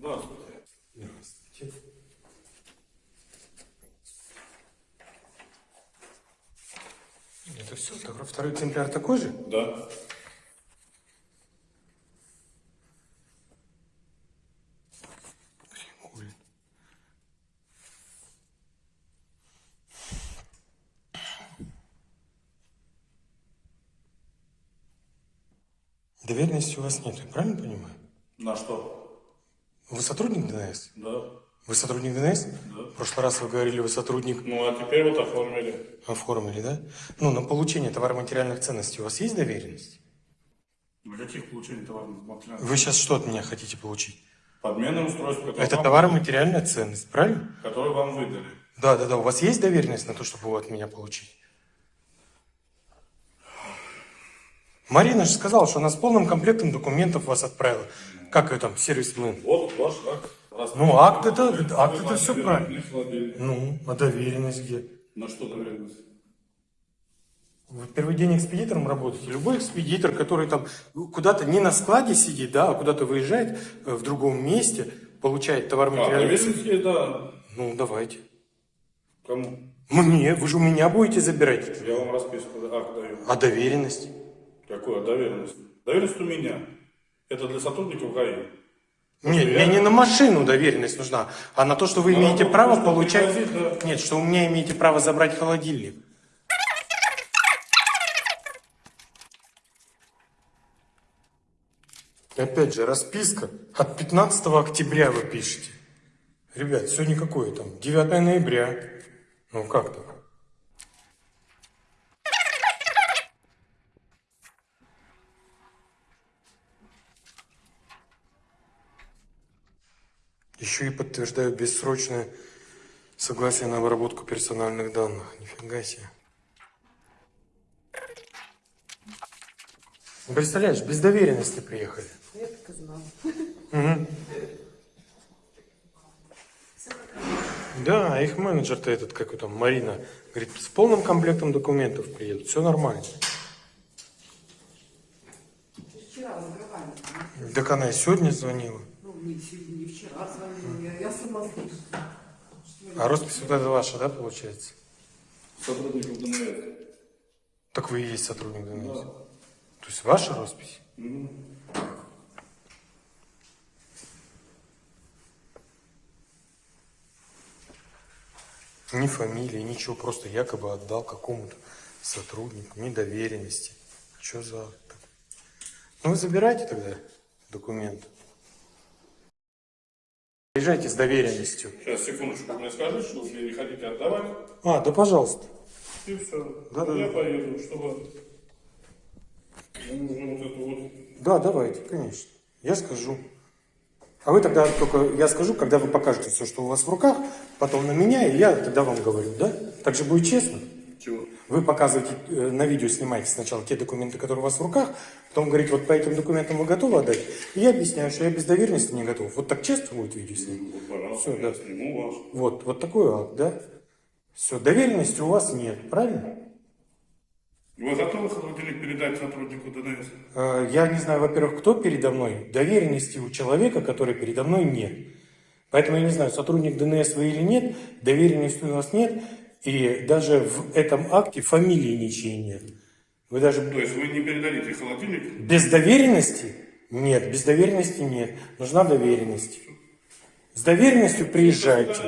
Здравствуйте. Здравствуйте. Это все, второй экземпляр такой же? Да. Доверенности у вас нет, я правильно понимаю? На что? Вы сотрудник ДНС? Да. Вы сотрудник ДНС? Да. В прошлый раз вы говорили, вы сотрудник Ну, а теперь вот оформили. оформили, да? Ну, на получение товаро-материальных ценностей у вас есть доверенность? На каких получений товарных материалов? Вы сейчас что от меня хотите получить? Подменное устройство, Это товаро-материальная ценность, правильно? которое вам выдали. Да, да, да. У вас есть доверенность на то, чтобы его от меня получить? Марина же сказала, что она с полным комплектом документов вас отправила. Как ее там, сервисмен? Вот ваш акт. Раз- Ну, акт это, акт это все правильно. Ну, а доверенность где? На что доверенность? Вы первый день экспедитором работаете. Любой экспедитор, который там куда-то не на складе сидит, да, а куда-то выезжает э, в другом месте, получает товар А, материальный. доверенность да. Ну, давайте. Кому? Мне, вы же у меня будете забирать. это. Я вам расписку, акт даю. А доверенность? Какое доверенность? Доверенность у меня. Это для сотрудников ГАИ. Нет, я- мне не на машину доверенность нужна, а на то, что вы имеете работу право получать... да. Нет, что у меня имеете право забрать холодильник. Опять же, расписка от 15 октября вы пишете. Ребят, сегодня какое там? 9 ноября. Ну как так? Еще и подтверждаю бессрочное согласие на обработку персональных данных. Нифига себе. Представляешь, без доверенности приехали. Я так и знала. Да, а их менеджер-то этот, как там, Марина, говорит, с полным комплектом документов приедут, все нормально. Так она и сегодня звонила. Не сегодня, не вчера звонила. Я, я сама слышу. А роспись вот эта ваша, да, получается? Сотрудников ДНС. Так вы и есть сотрудник ДНС. То есть ваша роспись? Ни фамилии, ничего, просто якобы отдал какому-то сотруднику, ни доверенности. Что за... Ну вы забирайте тогда документ. Приезжайте с доверенностью. Сейчас, секундочку, мне скажите, что вы мне не хотите отдавать. А, да пожалуйста. И все. Да-да-да. Я поеду, чтобы... Нужно вот эту вот... Да, давайте, конечно. Я скажу. А вы тогда только, я скажу, когда вы покажете все, что у вас в руках, потом на меня, и я тогда вам говорю, да? Так же будет честно. Чего? Вы показываете, э, на видео снимаете сначала те документы, которые у вас в руках, потом говорите, вот по этим документам вы готовы отдать, и я объясняю, что я без доверенности не готов. Вот так честно будет видео снять? Вот, пожалуйста, Всё, я да. сниму вас. Вот, вот такой акт, да? Все, доверенности у вас нет, правильно? Вы готовы холодильник передать сотруднику ДНС? Э, Я не знаю, во-первых, кто передо мной. Доверенности у человека, который передо мной, нет. Поэтому я не знаю, сотрудник ДНС вы или нет, доверенности у вас нет, и даже в этом акте фамилии ничьей нет. Вы даже То есть вы не передадите холодильник? без доверенности? Нет, без доверенности нет. Нужна доверенность. С доверенностью приезжайте.